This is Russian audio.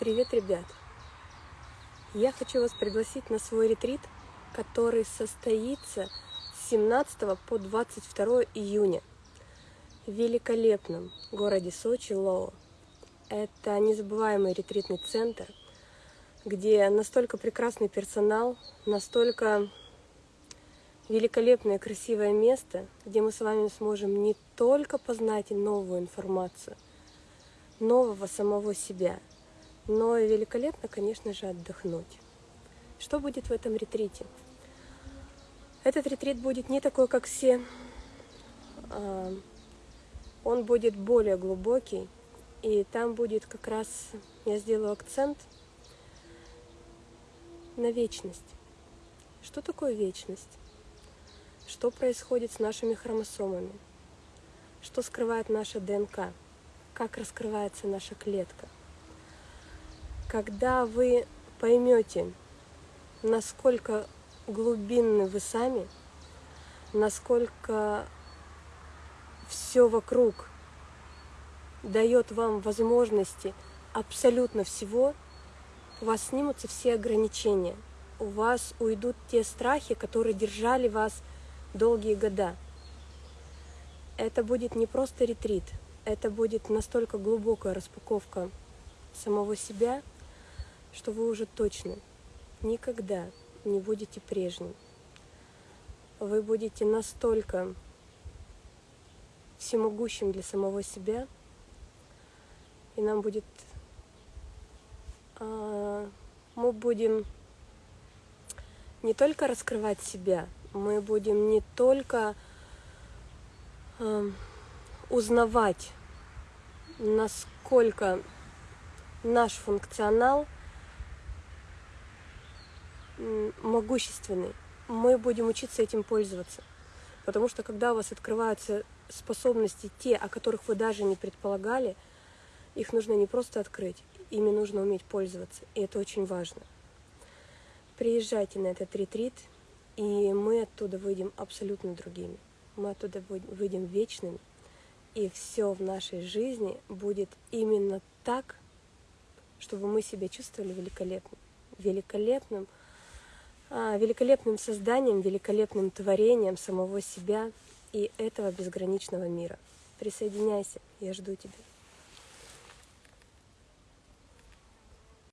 Привет, ребят! Я хочу вас пригласить на свой ретрит, который состоится с 17 по 22 июня в великолепном городе Сочи, Лоу. Это незабываемый ретритный центр, где настолько прекрасный персонал, настолько великолепное красивое место, где мы с вами сможем не только познать новую информацию, нового самого себя – но великолепно, конечно же, отдохнуть. Что будет в этом ретрите? Этот ретрит будет не такой, как все. А, он будет более глубокий, и там будет как раз, я сделаю акцент на вечность. Что такое вечность? Что происходит с нашими хромосомами? Что скрывает наша ДНК? Как раскрывается наша клетка? Когда вы поймете, насколько глубинны вы сами, насколько все вокруг дает вам возможности абсолютно всего, у вас снимутся все ограничения, у вас уйдут те страхи, которые держали вас долгие года. Это будет не просто ретрит, это будет настолько глубокая распаковка самого себя, что вы уже точно никогда не будете прежним. Вы будете настолько всемогущим для самого себя, и нам будет... А, мы будем не только раскрывать себя, мы будем не только а, узнавать, насколько наш функционал – могущественный, мы будем учиться этим пользоваться. Потому что когда у вас открываются способности, те, о которых вы даже не предполагали, их нужно не просто открыть, ими нужно уметь пользоваться. И это очень важно. Приезжайте на этот ретрит, и мы оттуда выйдем абсолютно другими. Мы оттуда выйдем вечными, и все в нашей жизни будет именно так, чтобы мы себя чувствовали великолепным. Великолепным – великолепным созданием, великолепным творением самого себя и этого безграничного мира. Присоединяйся, я жду тебя.